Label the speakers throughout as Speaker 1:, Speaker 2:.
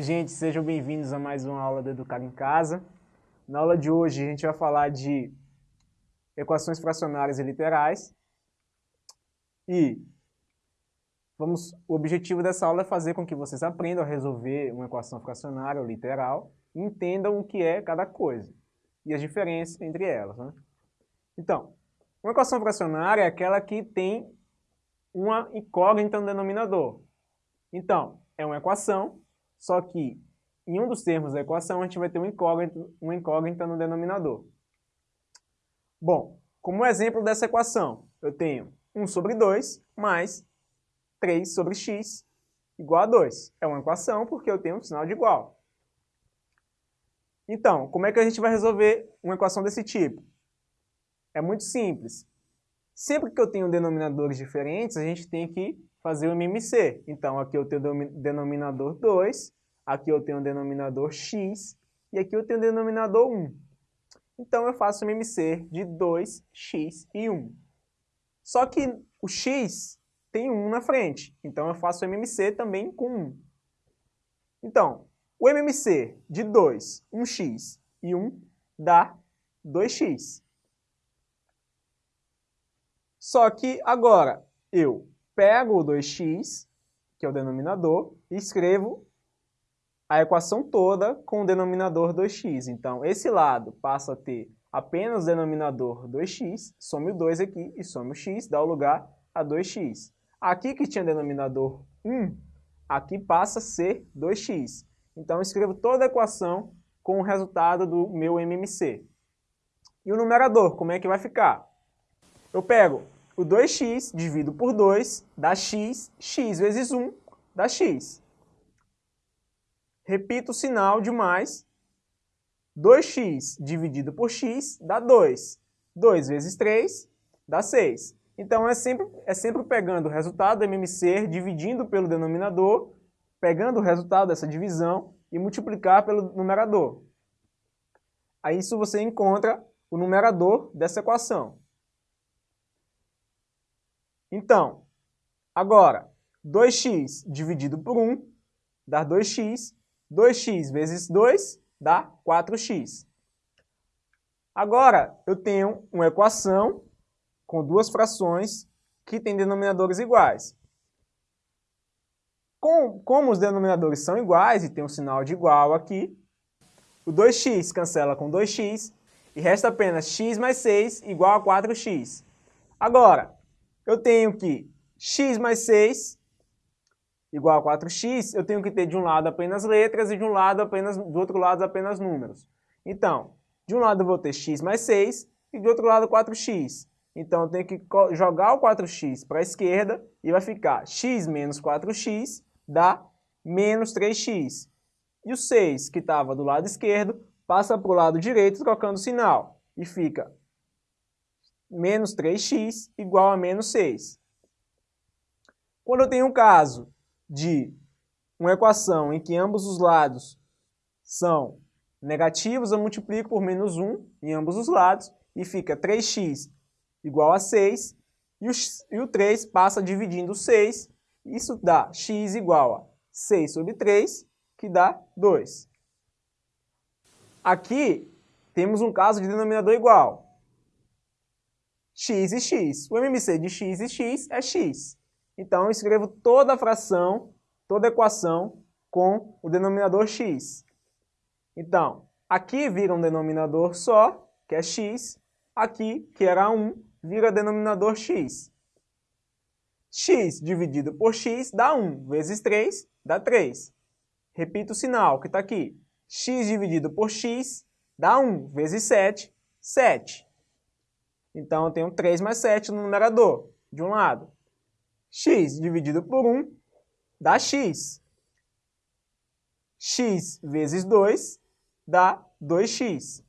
Speaker 1: Oi gente, sejam bem-vindos a mais uma aula do Educar em Casa. Na aula de hoje a gente vai falar de equações fracionárias e literais. E vamos, o objetivo dessa aula é fazer com que vocês aprendam a resolver uma equação fracionária ou literal e entendam o que é cada coisa e as diferenças entre elas. Né? Então, uma equação fracionária é aquela que tem uma incógnita no denominador. Então, é uma equação só que em um dos termos da equação a gente vai ter um incógnito, uma incógnita no denominador. Bom, como exemplo dessa equação, eu tenho 1 sobre 2 mais 3 sobre x igual a 2. É uma equação porque eu tenho um sinal de igual. Então, como é que a gente vai resolver uma equação desse tipo? É muito simples. Sempre que eu tenho denominadores diferentes, a gente tem que fazer o MMC. Então, aqui eu tenho o denominador 2, aqui eu tenho o denominador x, e aqui eu tenho o denominador 1. Então, eu faço o MMC de 2x e 1. Só que o x tem 1 na frente, então eu faço o MMC também com 1. Então, o MMC de 2, 1x e 1 dá 2x. Só que agora eu pego o 2x, que é o denominador, e escrevo a equação toda com o denominador 2x. Então, esse lado passa a ter apenas o denominador 2x, some o 2 aqui e some o x, dá o lugar a 2x. Aqui que tinha denominador 1, aqui passa a ser 2x. Então, escrevo toda a equação com o resultado do meu MMC. E o numerador, como é que vai ficar? Eu pego o 2x dividido por 2 dá x, x vezes 1 dá x. Repito o sinal de mais. 2x dividido por x dá 2. 2 vezes 3 dá 6. Então, é sempre, é sempre pegando o resultado do MMC, dividindo pelo denominador, pegando o resultado dessa divisão e multiplicar pelo numerador. Aí isso você encontra o numerador dessa equação. Então, agora, 2x dividido por 1 dá 2x, 2x vezes 2 dá 4x. Agora, eu tenho uma equação com duas frações que têm denominadores iguais. Com, como os denominadores são iguais e tem um sinal de igual aqui, o 2x cancela com 2x e resta apenas x mais 6 igual a 4x. Agora, eu tenho que x mais 6 igual a 4x, eu tenho que ter de um lado apenas letras e de um lado apenas, do outro lado apenas números. Então, de um lado eu vou ter x mais 6 e do outro lado 4x. Então, eu tenho que jogar o 4x para a esquerda e vai ficar x menos 4x dá menos 3x. E o 6, que estava do lado esquerdo, passa para o lado direito trocando o sinal. E fica menos 3x igual a menos 6. Quando eu tenho um caso de uma equação em que ambos os lados são negativos, eu multiplico por menos 1 em ambos os lados e fica 3x igual a 6 e o, e o 3 passa dividindo 6, isso dá x igual a 6 sobre 3, que dá 2. Aqui temos um caso de denominador igual x e x. O MMC de x e x é x. Então, eu escrevo toda a fração, toda a equação com o denominador x. Então, aqui vira um denominador só, que é x. Aqui, que era 1, vira denominador x. x dividido por x dá 1, vezes 3 dá 3. Repito o sinal que está aqui. x dividido por x dá 1, vezes 7, 7. Então, eu tenho 3 mais 7 no numerador, de um lado. X dividido por 1 dá x. x vezes 2 dá 2x.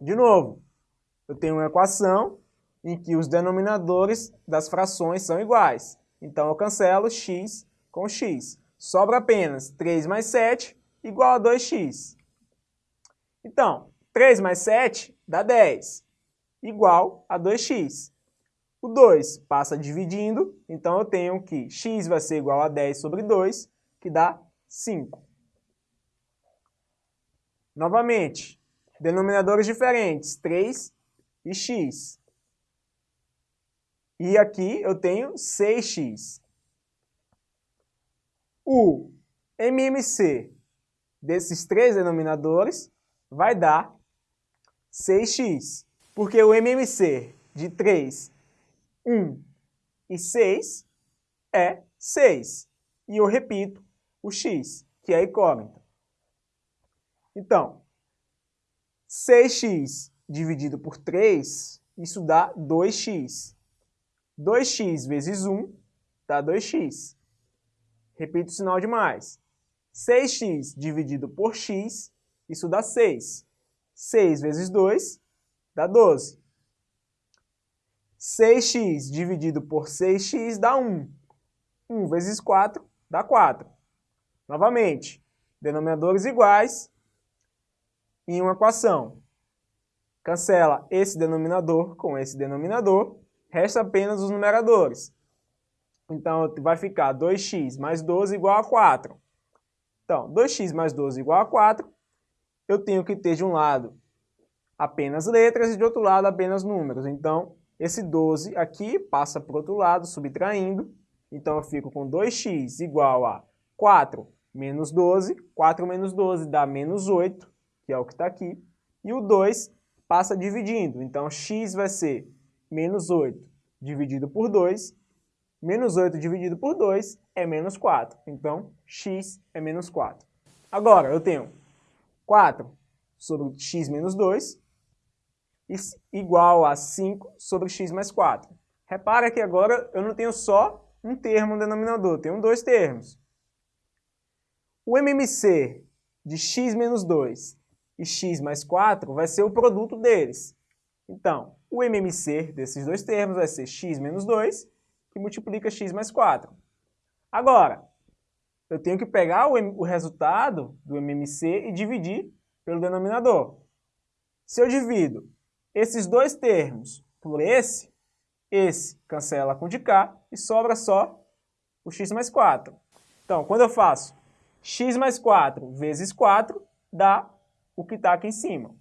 Speaker 1: De novo, eu tenho uma equação em que os denominadores das frações são iguais. Então, eu cancelo x com x. Sobra apenas 3 mais 7 igual a 2x. Então, 3 mais 7 dá 10 igual a 2x. O 2 passa dividindo, então eu tenho que x vai ser igual a 10 sobre 2, que dá 5. Novamente, denominadores diferentes, 3 e x. E aqui eu tenho 6x. O MMC desses três denominadores vai dar 6x. Porque o MMC de 3, 1 e 6 é 6. E eu repito o x, que é a incógnita. Então, 6x dividido por 3, isso dá 2x. 2x vezes 1 dá 2x. Repito o sinal de mais. 6x dividido por x, isso dá 6. 6 vezes 2 dá 12. 6x dividido por 6x dá 1. 1 vezes 4 dá 4. Novamente, denominadores iguais em uma equação. Cancela esse denominador com esse denominador resta apenas os numeradores. Então, vai ficar 2x mais 12 igual a 4. Então, 2x mais 12 igual a 4, eu tenho que ter de um lado apenas letras e de outro lado apenas números. Então, esse 12 aqui passa para o outro lado, subtraindo. Então, eu fico com 2x igual a 4 menos 12. 4 menos 12 dá menos 8, que é o que está aqui. E o 2 passa dividindo. Então, x vai ser menos 8 dividido por 2, menos 8 dividido por 2 é menos 4. Então, x é menos 4. Agora, eu tenho 4 sobre x menos 2 igual a 5 sobre x mais 4. Repara que agora eu não tenho só um termo no denominador, tenho dois termos. O MMC de x menos 2 e x mais 4 vai ser o produto deles. Então, o MMC desses dois termos vai ser x menos 2, que multiplica x mais 4. Agora, eu tenho que pegar o, o resultado do MMC e dividir pelo denominador. Se eu divido esses dois termos por esse, esse cancela com de cá e sobra só o x mais 4. Então, quando eu faço x mais 4 vezes 4, dá o que está aqui em cima.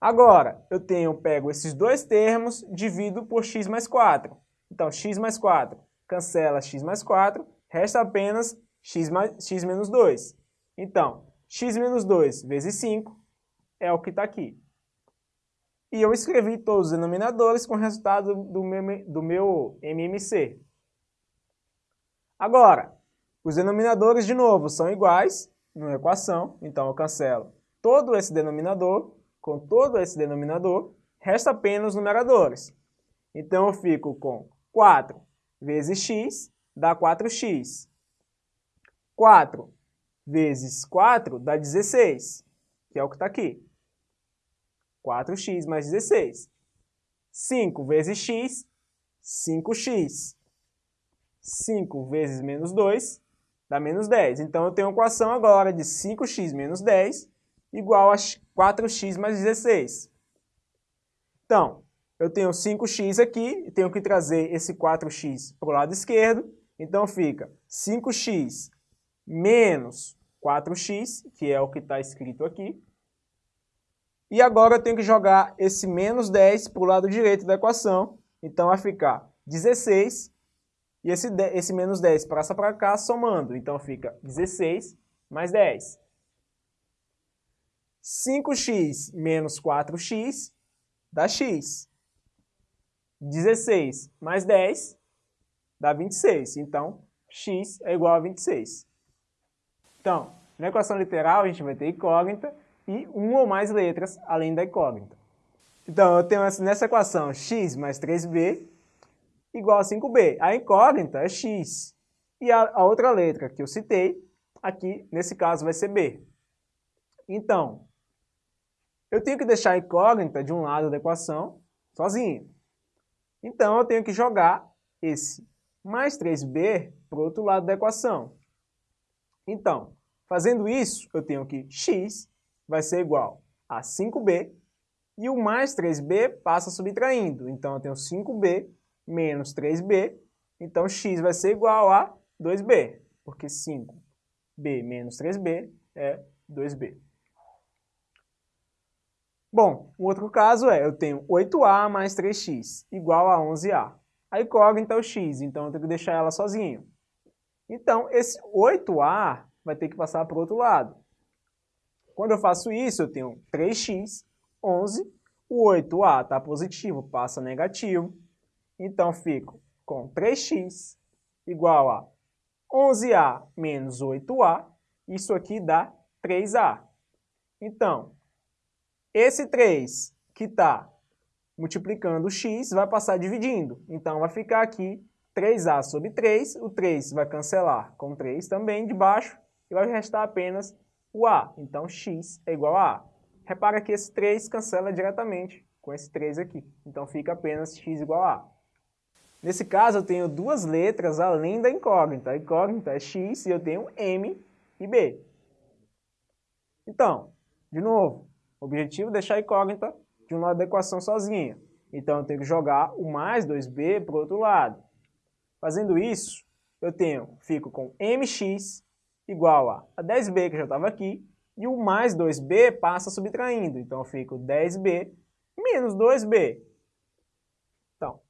Speaker 1: Agora, eu tenho, pego esses dois termos, divido por x mais 4. Então, x mais 4 cancela x mais 4, resta apenas x, mais, x menos 2. Então, x menos 2 vezes 5 é o que está aqui. E eu escrevi todos os denominadores com o resultado do meu, do meu MMC. Agora, os denominadores, de novo, são iguais numa equação, então eu cancelo todo esse denominador com todo esse denominador, resta apenas os numeradores. Então eu fico com 4 vezes x dá 4x. 4 vezes 4 dá 16, que é o que está aqui. 4x mais 16. 5 vezes x, 5x. 5 vezes menos 2 dá menos 10. Então eu tenho uma equação agora de 5x menos 10 igual a 4x mais 16. Então, eu tenho 5x aqui, tenho que trazer esse 4x para o lado esquerdo, então fica 5x menos 4x, que é o que está escrito aqui. E agora eu tenho que jogar esse menos 10 para o lado direito da equação, então vai ficar 16, e esse, esse menos 10 passa para cá somando, então fica 16 mais 10. 5x menos 4x dá x. 16 mais 10 dá 26. Então, x é igual a 26. Então, na equação literal, a gente vai ter incógnita e uma ou mais letras além da incógnita. Então, eu tenho nessa equação x mais 3b igual a 5b. A incógnita é x. E a, a outra letra que eu citei, aqui, nesse caso, vai ser b. Então, eu tenho que deixar a incógnita de um lado da equação sozinho. Então, eu tenho que jogar esse mais 3b para o outro lado da equação. Então, fazendo isso, eu tenho que x vai ser igual a 5b e o mais 3b passa subtraindo. Então, eu tenho 5b menos 3b, então x vai ser igual a 2b, porque 5b menos 3b é 2b. Bom, um outro caso é, eu tenho 8a mais 3x igual a 11a. A incógnita é o x, então eu tenho que deixar ela sozinho. Então, esse 8a vai ter que passar para o outro lado. Quando eu faço isso, eu tenho 3x, 11, o 8a está positivo, passa negativo, então fico com 3x igual a 11a menos 8a, isso aqui dá 3a. Então, esse 3 que está multiplicando o x vai passar dividindo. Então, vai ficar aqui 3a sobre 3, o 3 vai cancelar com 3 também de baixo, e vai restar apenas o a. Então, x é igual a a. Repara que esse 3 cancela diretamente com esse 3 aqui. Então, fica apenas x igual a a. Nesse caso, eu tenho duas letras além da incógnita. A incógnita é x e eu tenho m e b. Então, de novo, o objetivo é deixar a incógnita de um lado da equação sozinha. Então, eu tenho que jogar o mais 2b para o outro lado. Fazendo isso, eu tenho, fico com mx igual a, 10b, que já estava aqui, e o mais 2b passa subtraindo. Então, eu fico 10b menos 2b. Então,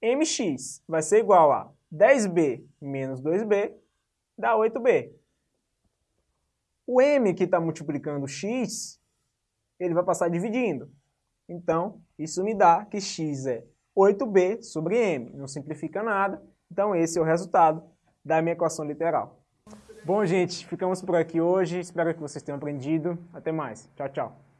Speaker 1: mx vai ser igual a 10b menos 2b, dá 8b. O m que está multiplicando x, ele vai passar dividindo. Então, isso me dá que x é 8b sobre m. Não simplifica nada. Então, esse é o resultado da minha equação literal. Bom, gente, ficamos por aqui hoje. Espero que vocês tenham aprendido. Até mais. Tchau, tchau.